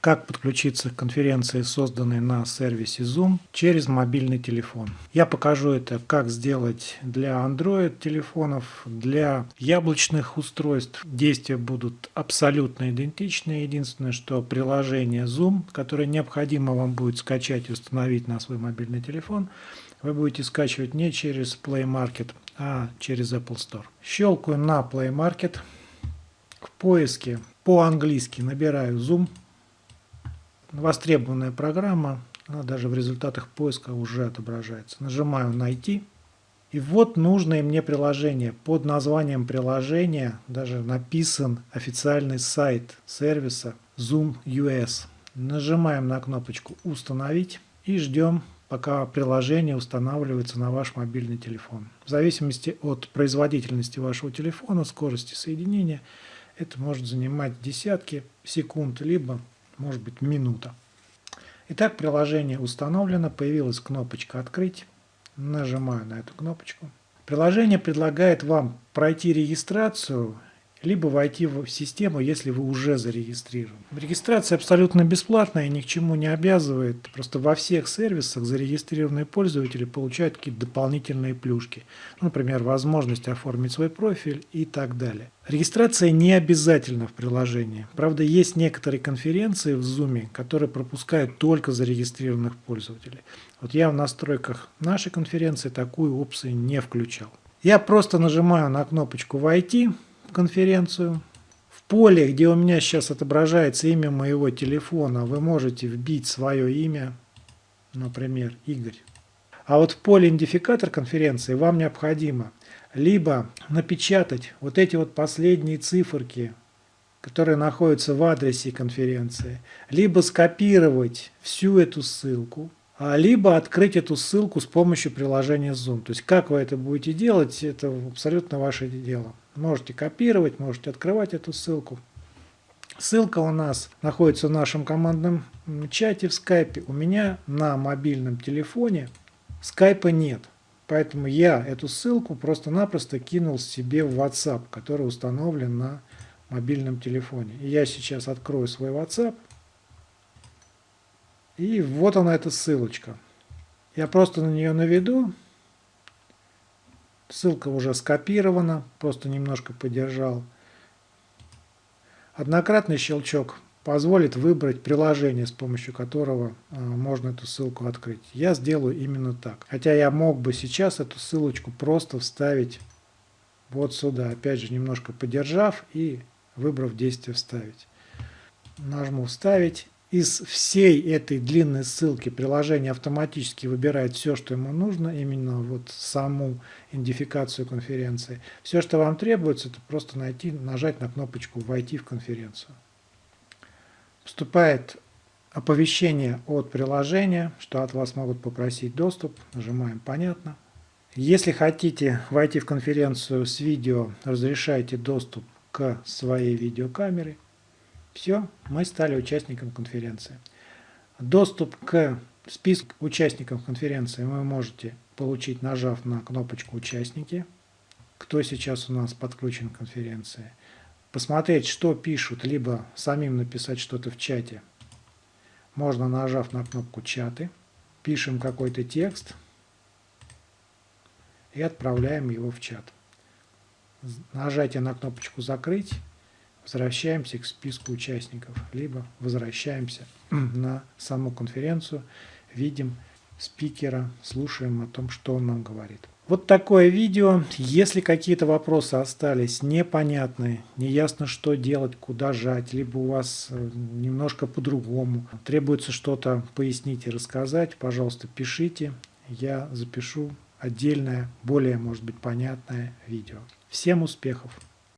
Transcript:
Как подключиться к конференции, созданной на сервисе Zoom, через мобильный телефон. Я покажу это, как сделать для Android телефонов, для яблочных устройств. Действия будут абсолютно идентичны. Единственное, что приложение Zoom, которое необходимо вам будет скачать и установить на свой мобильный телефон, вы будете скачивать не через Play Market, а через Apple Store. Щелкаю на Play Market. В поиске по-английски набираю Zoom востребованная программа, она даже в результатах поиска уже отображается. Нажимаю «Найти». И вот нужное мне приложение. Под названием приложения даже написан официальный сайт сервиса Zoom US. Нажимаем на кнопочку «Установить» и ждем, пока приложение устанавливается на ваш мобильный телефон. В зависимости от производительности вашего телефона, скорости соединения, это может занимать десятки секунд, либо может быть минута. Итак, приложение установлено, появилась кнопочка «Открыть». Нажимаю на эту кнопочку. Приложение предлагает вам пройти регистрацию либо войти в систему, если вы уже зарегистрированы. Регистрация абсолютно бесплатная и ни к чему не обязывает. Просто во всех сервисах зарегистрированные пользователи получают какие-то дополнительные плюшки. Например, возможность оформить свой профиль и так далее. Регистрация не обязательна в приложении. Правда, есть некоторые конференции в Zoom, которые пропускают только зарегистрированных пользователей. Вот я в настройках нашей конференции такую опцию не включал. Я просто нажимаю на кнопочку «Войти», конференцию. В поле, где у меня сейчас отображается имя моего телефона, вы можете вбить свое имя, например, Игорь. А вот в поле идентификатор конференции вам необходимо либо напечатать вот эти вот последние циферки, которые находятся в адресе конференции, либо скопировать всю эту ссылку, а либо открыть эту ссылку с помощью приложения Zoom. То есть как вы это будете делать, это абсолютно ваше дело. Можете копировать, можете открывать эту ссылку. Ссылка у нас находится в нашем командном чате в скайпе. У меня на мобильном телефоне скайпа нет. Поэтому я эту ссылку просто-напросто кинул себе в WhatsApp, который установлен на мобильном телефоне. Я сейчас открою свой WhatsApp. И вот она эта ссылочка. Я просто на нее наведу. Ссылка уже скопирована, просто немножко подержал. Однократный щелчок позволит выбрать приложение, с помощью которого э, можно эту ссылку открыть. Я сделаю именно так. Хотя я мог бы сейчас эту ссылочку просто вставить вот сюда. Опять же, немножко подержав и выбрав действие «Вставить». Нажму «Вставить» из всей этой длинной ссылки приложение автоматически выбирает все, что ему нужно, именно вот саму идентификацию конференции. Все, что вам требуется, это просто найти, нажать на кнопочку «Войти в конференцию». Вступает оповещение от приложения, что от вас могут попросить доступ. Нажимаем «Понятно». Если хотите войти в конференцию с видео, разрешайте доступ к своей видеокамере – все, мы стали участником конференции. Доступ к списку участников конференции вы можете получить, нажав на кнопочку «Участники», кто сейчас у нас подключен к конференции. Посмотреть, что пишут, либо самим написать что-то в чате. Можно, нажав на кнопку «Чаты», пишем какой-то текст и отправляем его в чат. Нажатие на кнопочку «Закрыть» возвращаемся к списку участников, либо возвращаемся на саму конференцию, видим спикера, слушаем о том, что он нам говорит. Вот такое видео. Если какие-то вопросы остались непонятные, неясно, что делать, куда жать, либо у вас э, немножко по-другому, требуется что-то пояснить и рассказать, пожалуйста, пишите. Я запишу отдельное, более, может быть, понятное видео. Всем успехов!